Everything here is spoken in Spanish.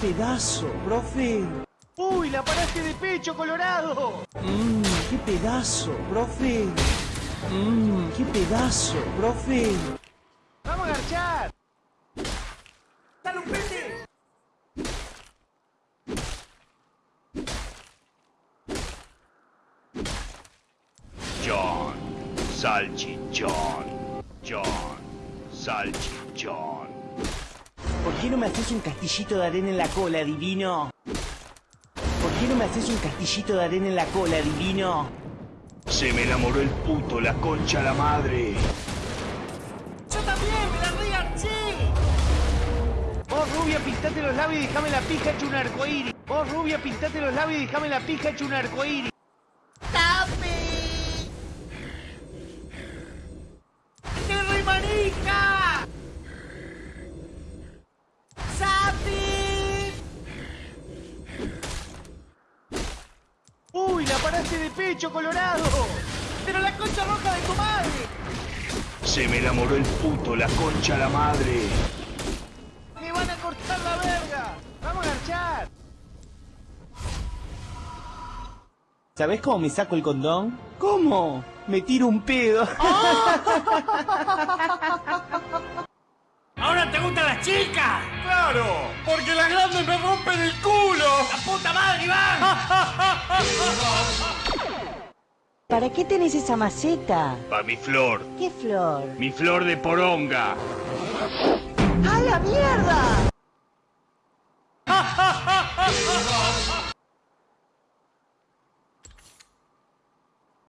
pedazo, profe! ¡Uy, la paraste de pecho, Colorado! Mmm, qué pedazo, profe. Mmm, qué pedazo, profe. ¡Vamos a garchar! ¡Dale un pete! John, salchichón. John, salchichón. ¿Por qué no me haces un castillito de arena en la cola, divino? ¿Por qué no me haces un castillito de arena en la cola, divino? Se me enamoró el puto, la concha a la madre. ¡Yo también! ¡Me la regarché! Vos, rubia, pintate los labios y déjame la pija hecho un arcoíris. Vos, rubia, pintate los labios y déjame la pija hecho un arcoíris. Paraste de pecho, Colorado! ¡Pero la concha roja de tu madre! Se me enamoró el puto, la concha la madre. ¡Me van a cortar la verga! ¡Vamos a garchar! ¿Sabés cómo me saco el condón? ¿Cómo? Me tiro un pedo. ¡Ahora te gustan las chicas! ¡Claro! ¡Porque las grandes me rompen el culo! ¡La puta madre, Iván! ¿Para qué tenés esa maceta? Pa' mi flor, ¿Qué flor? mi flor de poronga. ¡A la mierda!